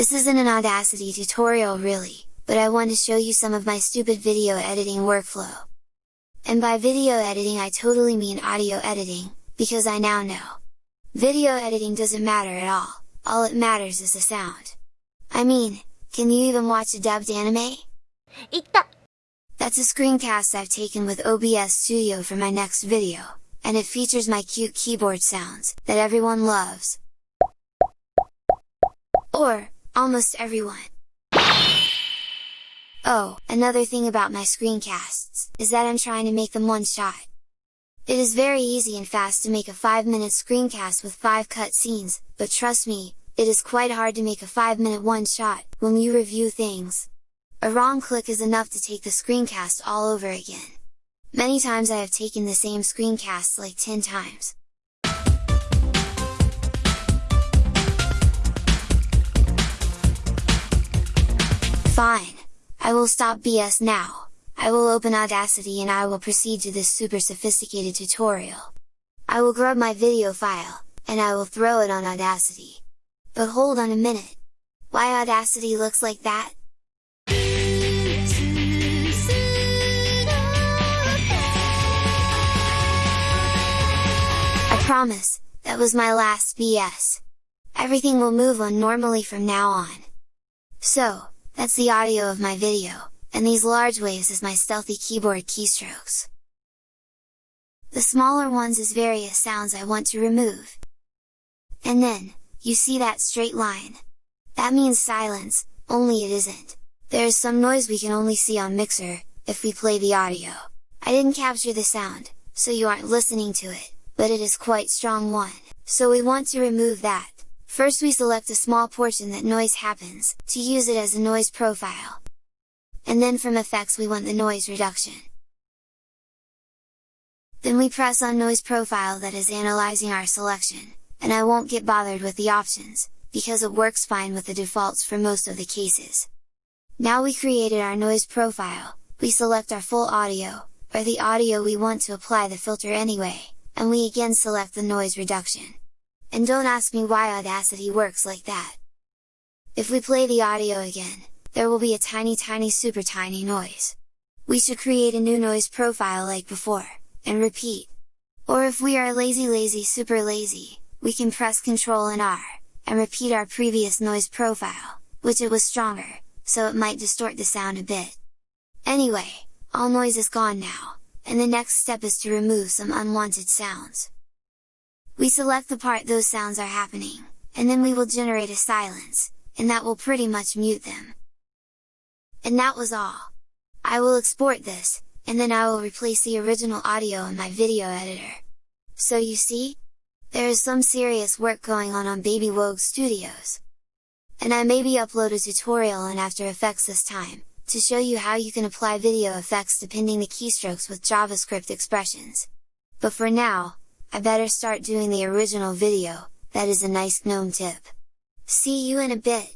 This isn't an Audacity tutorial really, but I want to show you some of my stupid video editing workflow. And by video editing I totally mean audio editing, because I now know. Video editing doesn't matter at all, all it matters is the sound. I mean, can you even watch a dubbed anime? That's a screencast I've taken with OBS Studio for my next video, and it features my cute keyboard sounds, that everyone loves. Or, almost everyone. Oh, another thing about my screencasts, is that I'm trying to make them one shot. It is very easy and fast to make a 5 minute screencast with 5 cut scenes, but trust me, it is quite hard to make a 5 minute one shot, when you review things. A wrong click is enough to take the screencast all over again. Many times I have taken the same screencast like 10 times. Fine! I will stop BS now, I will open Audacity and I will proceed to this super sophisticated tutorial. I will grab my video file, and I will throw it on Audacity. But hold on a minute! Why Audacity looks like that? I promise, that was my last BS! Everything will move on normally from now on. So, that's the audio of my video, and these large waves is my stealthy keyboard keystrokes. The smaller ones is various sounds I want to remove. And then, you see that straight line? That means silence, only it isn't. There is some noise we can only see on Mixer, if we play the audio. I didn't capture the sound, so you aren't listening to it, but it is quite strong one, so we want to remove that. First we select a small portion that noise happens, to use it as a noise profile. And then from effects we want the noise reduction. Then we press on noise profile that is analyzing our selection, and I won't get bothered with the options, because it works fine with the defaults for most of the cases. Now we created our noise profile, we select our full audio, or the audio we want to apply the filter anyway, and we again select the noise reduction. And don't ask me why Audacity works like that! If we play the audio again, there will be a tiny tiny super tiny noise. We should create a new noise profile like before, and repeat. Or if we are lazy lazy super lazy, we can press Ctrl and R, and repeat our previous noise profile, which it was stronger, so it might distort the sound a bit. Anyway, all noise is gone now, and the next step is to remove some unwanted sounds. We select the part those sounds are happening, and then we will generate a silence, and that will pretty much mute them. And that was all! I will export this, and then I will replace the original audio in my video editor. So you see? There is some serious work going on on Baby Wogue Studios! And I maybe upload a tutorial on After Effects this time, to show you how you can apply video effects depending the keystrokes with JavaScript expressions. But for now, I better start doing the original video, that is a nice GNOME tip! See you in a bit!